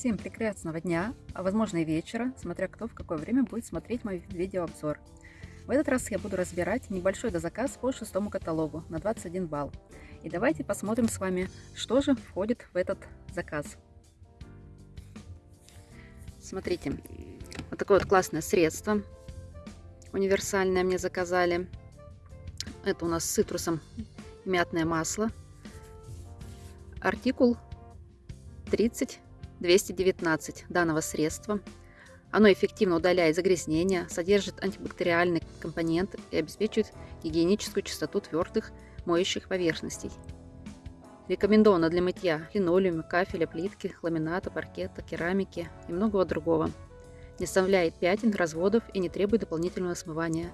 Всем прекрасного дня, а возможно и вечера, смотря кто в какое время будет смотреть мой видеообзор. В этот раз я буду разбирать небольшой дозаказ по шестому каталогу на 21 балл. И давайте посмотрим с вами, что же входит в этот заказ. Смотрите, вот такое вот классное средство универсальное мне заказали. Это у нас с цитрусом мятное масло. Артикул 30 219 данного средства. Оно эффективно удаляет загрязнения, содержит антибактериальный компонент и обеспечивает гигиеническую чистоту твердых моющих поверхностей. Рекомендовано для мытья линолеума, кафеля, плитки, ламината, паркета, керамики и многого другого. Не оставляет пятен, разводов и не требует дополнительного смывания.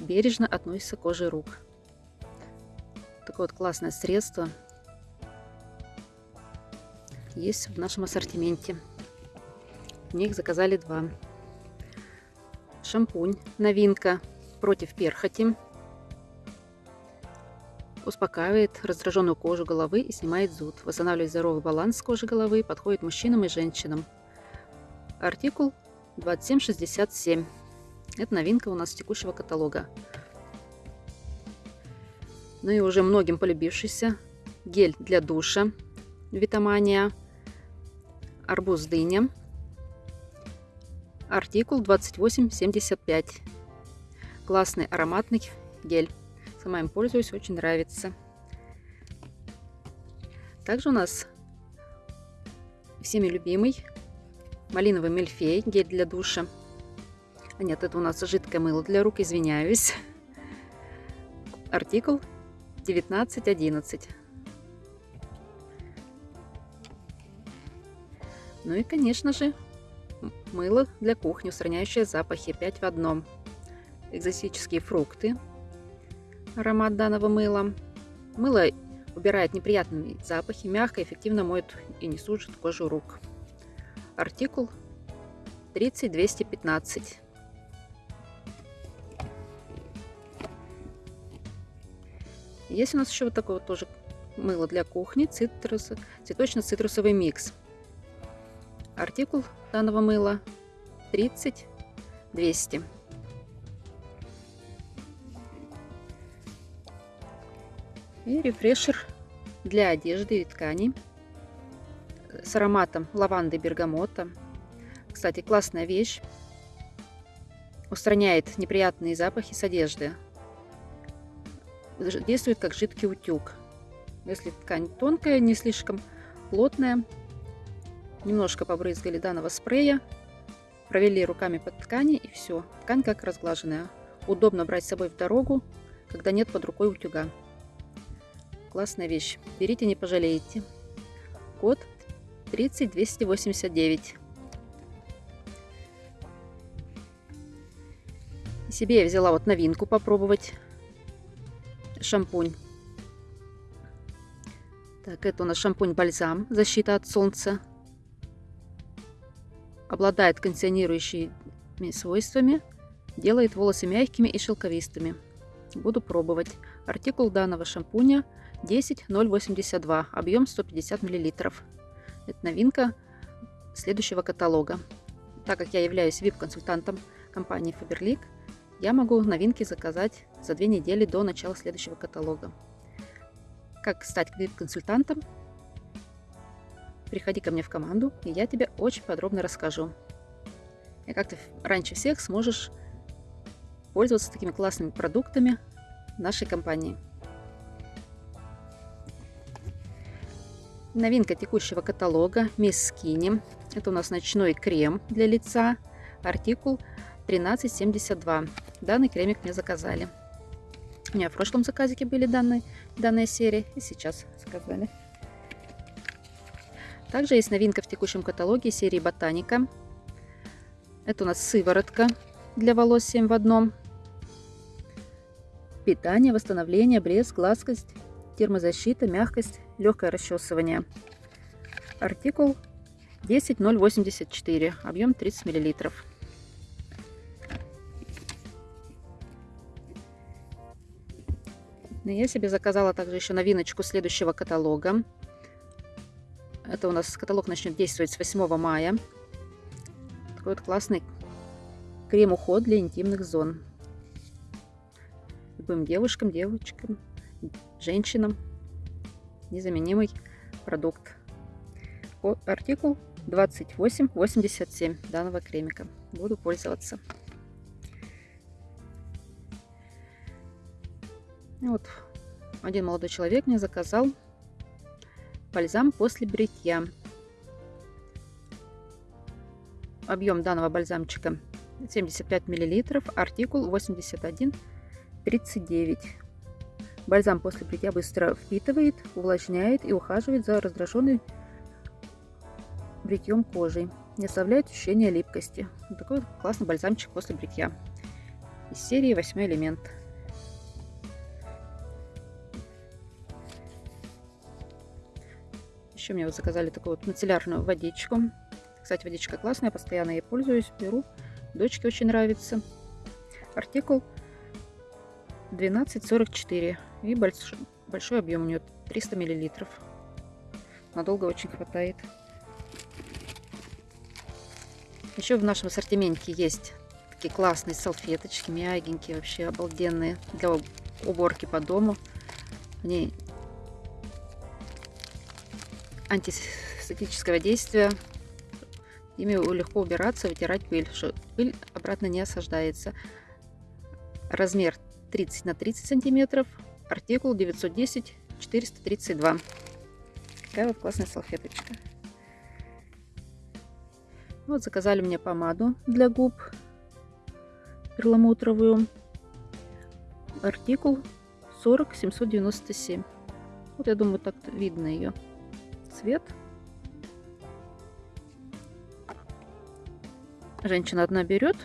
Бережно относится к коже рук. Такое вот классное средство есть в нашем ассортименте. В них заказали два. Шампунь, новинка против перхоти. Успокаивает раздраженную кожу головы и снимает зуд. Восстанавливает здоровый баланс кожи головы, подходит мужчинам и женщинам. Артикул 2767. Это новинка у нас текущего каталога. Ну и уже многим полюбившийся гель для душа Витамания арбуз дыня. Артикул 2875. Классный ароматный гель. Сама им пользуюсь, очень нравится. Также у нас всеми любимый малиновый мельфей, гель для душа. А нет, это у нас жидкое мыло для рук, извиняюсь. Артикул 1911. Ну и, конечно же, мыло для кухни, устраняющее запахи 5 в одном. Экзотические фрукты. Аромат данного мыла. Мыло убирает неприятные запахи, мягко и эффективно моет и не сужит кожу рук. Артикул 30215. Есть у нас еще вот такое вот тоже мыло для кухни, цитрус, цветочно-цитрусовый микс. Артикул данного мыла 30 200. И рефрешер для одежды и тканей с ароматом лаванды бергамота. Кстати, классная вещь. Устраняет неприятные запахи с одежды. Действует как жидкий утюг. Если ткань тонкая, не слишком плотная, Немножко побрызгали данного спрея, провели руками по ткани и все. Ткань как разглаженная. Удобно брать с собой в дорогу, когда нет под рукой утюга. Классная вещь. Берите, не пожалеете. Код 30289. Себе я взяла вот новинку попробовать. Шампунь. Так, это у нас шампунь-бальзам. Защита от солнца обладает кондиционирующими свойствами, делает волосы мягкими и шелковистыми. Буду пробовать. Артикул данного шампуня 10082, объем 150 мл. Это новинка следующего каталога. Так как я являюсь VIP-консультантом компании Faberlic, я могу новинки заказать за две недели до начала следующего каталога. Как стать VIP-консультантом, приходи ко мне в команду, и я тебе очень подробно расскажу. И как ты раньше всех сможешь пользоваться такими классными продуктами нашей компании. Новинка текущего каталога Miss Skinny. Это у нас ночной крем для лица. Артикул 1372. Данный кремик мне заказали. У меня в прошлом заказике были данные, данная серия. И сейчас заказали. Также есть новинка в текущем каталоге серии Ботаника. Это у нас сыворотка для волос 7 в одном. Питание, восстановление, блеск, гладкость, термозащита, мягкость, легкое расчесывание. Артикул 10084, объем 30 мл. Я себе заказала также еще новиночку следующего каталога. Это у нас каталог начнет действовать с 8 мая. Такой вот классный крем-уход для интимных зон. Любым девушкам, девочкам, женщинам. Незаменимый продукт. Артикул 2887 данного кремика. Буду пользоваться. Вот один молодой человек мне заказал бальзам после бритья. Объем данного бальзамчика 75 мл, артикул 8139. Бальзам после бритья быстро впитывает, увлажняет и ухаживает за раздраженной бритьем кожей. Не оставляет ощущения липкости. Такой классный бальзамчик после бритья. Из серии 8 элемент. Еще мне вот заказали такую вот мицеллярную водичку. Кстати, водичка классная, постоянно ей пользуюсь, беру. Дочке очень нравится. Артикул 1244 и большой, большой объем у нее 300 миллилитров. Надолго очень хватает. Еще в нашем ассортименте есть такие классные салфеточки, мягенькие, вообще обалденные для уборки по дому. Они антисептического действия. Ими легко убираться, вытирать пыль, пыль обратно не осаждается. Размер 30 на 30 сантиметров, артикул 910 432. Такая вот классная салфеточка. Вот заказали мне помаду для губ перламутровую. Артикул 40 797. Вот я думаю, так видно ее цвет. Женщина одна берет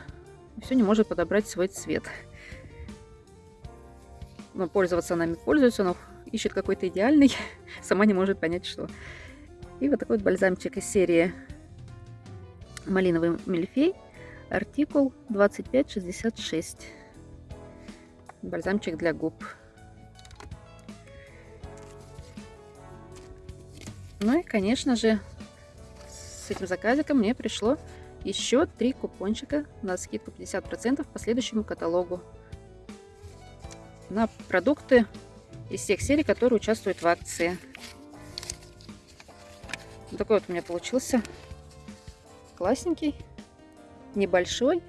и все не может подобрать свой цвет. Но пользоваться нами пользуется, но ищет какой-то идеальный, сама не может понять, что. И вот такой вот бальзамчик из серии малиновый мильфей, артикул 2566. Бальзамчик для губ. Ну и, конечно же, с этим заказиком мне пришло еще три купончика на скидку 50% по следующему каталогу на продукты из всех серий, которые участвуют в акции. Вот такой вот у меня получился классненький, небольшой,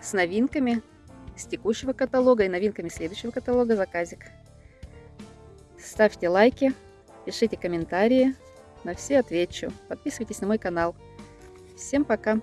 с новинками с текущего каталога и новинками следующего каталога заказик. Ставьте лайки, пишите комментарии, на все отвечу. Подписывайтесь на мой канал. Всем пока!